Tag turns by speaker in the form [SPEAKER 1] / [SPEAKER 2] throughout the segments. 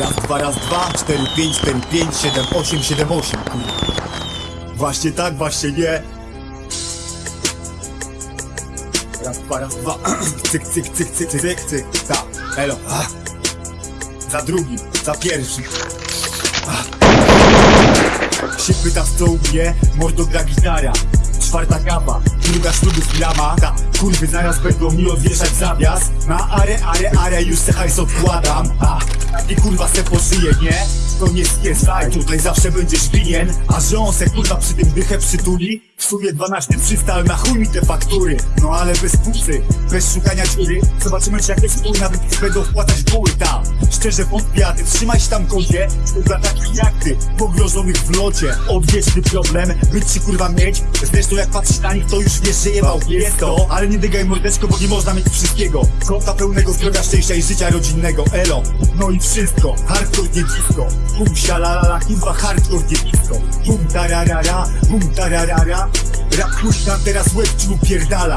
[SPEAKER 1] Raz, dwa, raz, dwa, cztery, pięć, cztery, pięć, siedem, osiem, siedem, osiem, kurwa. Właśnie tak, właśnie nie. Raz, dwa, raz, dwa. Cyk, cyk, cyk, cyk, cyk, cyk, cyk. Ta, elo. Ah. Za drugim, za pierwszym. Się pyta co u mnie, mordo gra gitara. Czwarta gama, druga ślubów lama Ta, kurwy zaraz będą mi odwieszać zawias. Na are, are, are, już se hajs odkładam. A, taki kurwa se poszyje, nie? To nie skiesaj, tutaj zawsze będziesz winien. A że on se kurwa przy tym dychę przytuli? W sumie 12 300, ale na chuj mi te faktury. No ale bez pusy, bez szukania dziury. Zobaczymy czy jakieś spój nawet będą wpłacać buły tam Szczerze wątpię, a trzymaj się tam kodzie Dla takich jak ty, pogrożonych w locie. Odwieczny problem, być ci kurwa mieć. Zresztą jak patrzysz na nich to już wiesz, że jebał. Jest to Ale nie dygaj mordeczko, bo nie można mieć wszystkiego. Kota pełnego zdrowia, szczęścia i życia rodzinnego. Elo, no i wszystko, hardcore nie disco Bum sialalala, kurwa hardcore nie disco Bum tararara, bum tararara Rap nam teraz łeb ci upierdala.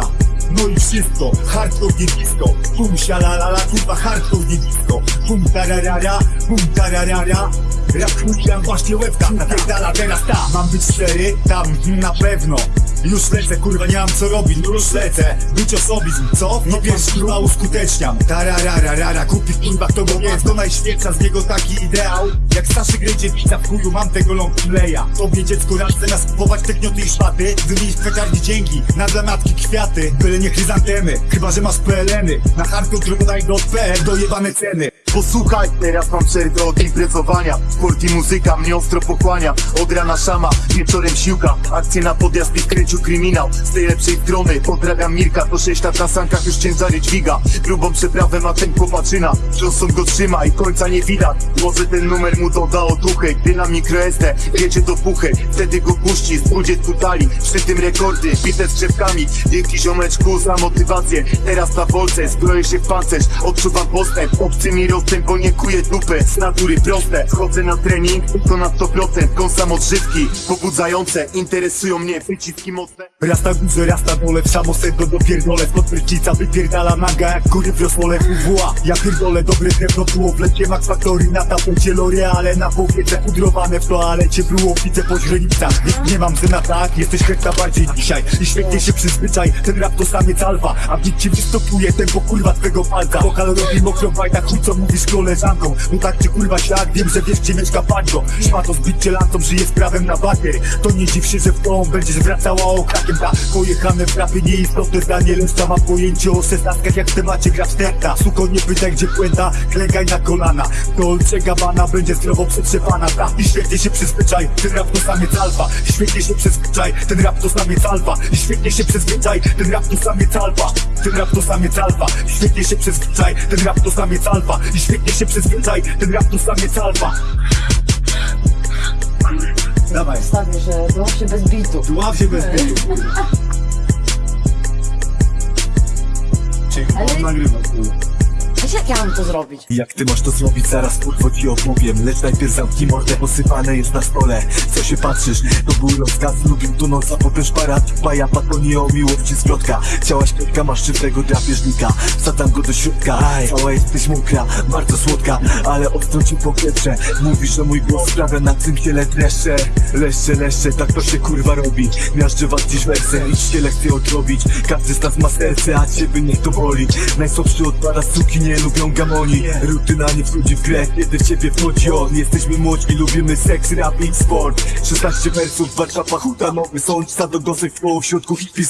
[SPEAKER 1] No i wszystko, hardcore nie disco Bum sialalala, kurwa hardcore nie disco Bum tararara, bum tararara Rap nam właśnie łebka napierdala teraz ta. Mam być szczery? Tam, mm, na pewno. Już lecę, kurwa, nie mam co robić, no już lecę. Być osobizm, co? No pierwszy kurwa uskuteczniam. Tararararara, kupi kurwa kto go jest. Do najświętsza z niego taki ideał. Jak Staszy gry dziewica w chuju, mam tego long playa. Tobie dziecko rad zamiast kupować te gnioty i szpaty. Wymienić w kwiaciarni dzięki, na dla matki kwiaty. Byle nie chryzantemy, chyba że masz PLN-y. Na hardcore dodaj do PL dojebane ceny
[SPEAKER 2] Posłuchaj, teraz mam przerwę od imprezowania Sport i muzyka mnie ostro pochłania. Od rana szama, wieczorem siłka. Akcje na podjazd i w kryminał. Z tej lepszej strony pozdrawiam Mirka. To sześć lat na sankach już ciężary dźwiga. Grubą przeprawę ma ten chłopaczyna. Johnson go trzyma i końca nie widać. Może ten numer mu doda otuchy. Gdy na mikro SD wiecie do puchy. Wtedy go puści z 20 tali. Przy tym rekordy, bite z drzewkami. Dzięki ziomeczku za motywację. Teraz na wolce zbroję się w pancerz. Odczuwam postęp, obcy mi rozstęp Bo nie kuję dupę, z natury proste. Chodzę na trening, to na 100% Kąsam odżywki, pobudzające. Interesują mnie wyciski mocne.
[SPEAKER 1] Raz na górze, raz na dole, w samo sedno dopierdolę. Spod prysznica wypierdala naga jak kury w rosmole WWA Ja pierdolę dobre drewno, było w lecie. Max Factory Na tapecie L'Oreale, na powiece Pudrowane w toalecie, było widzę po źrenicach. Nie, nie mam na tak, jesteś hekta bardziej dzisiaj. I świetnie się przyzwyczaj, ten rap to samiec alfa. A w ci wystopuje tempo kurwa twego palca. Pokal robi mokro bajta, chuj co mówisz koleżanką No tak czy kurwa ślad, wiem, że wiesz gdzie mieszka pańko Szmato zbić cię żyje z prawem na bakier To nie dziw się, że w tą będziesz wracała okrakiem. Ta pojechane w rapie nieistotne zdanie Leszcza ma pojęcie o szesnastkach jak w temacie gra czterta. Suko nie pytaj gdzie puenta, klękaj na kolana. Dolce Gabbana będzie zdrowo przetrzepana. Ta i świetnie się przyzwyczaj, ten rap to samiec alfa. Świetnie się przyzwyczaj, ten rap to samiec alfa. I świetnie się przyzwyczaj, ten rap to samiec alfa. Ten rap to samiec alfa. Świetnie się przyzwyczaj, ten rap to samiec alfa I świetnie się przyzwyczaj, ten rap to samiec alfa Dawaj,
[SPEAKER 3] Stawię, że było się bez bitu.
[SPEAKER 1] dław się bez bitu. Czyli on nagrywa kurwa.
[SPEAKER 3] Jak ja mam to zrobić?
[SPEAKER 4] Jak ty masz to zrobić, zaraz kurwo ci opowiem Lecz najpierw zamknij mordę, posypane jest na stole. Co się patrzysz, to był rozkaz. Lubił tu noc, a potem szparat. Baja patonie o miłości zwrotka Chciałaś piotka, masz szybkiego drapieżnika. Wsadzam go do środka, cała jesteś mokra Bardzo słodka, ale ostro ci pokietrze Mówisz, że mój głos sprawia na tym ciele dreszcze. Leszcze, leszcze, tak to się kurwa robi. Miażdżę was dziś wersem, idźcie lekcje odrobić. Każdy z nas ma serce, a ciebie niech to boli. Najsłabszy odpada suki, nie lubią gamoni. Rutyna nie wchodzi w grę, kiedy w ciebie wchodzi on. Jesteśmy młodzi, lubimy seks, rap i sport. 16 wersów, Warszawa, huta, nowy sąd. Sadogosek w poł w środku hippie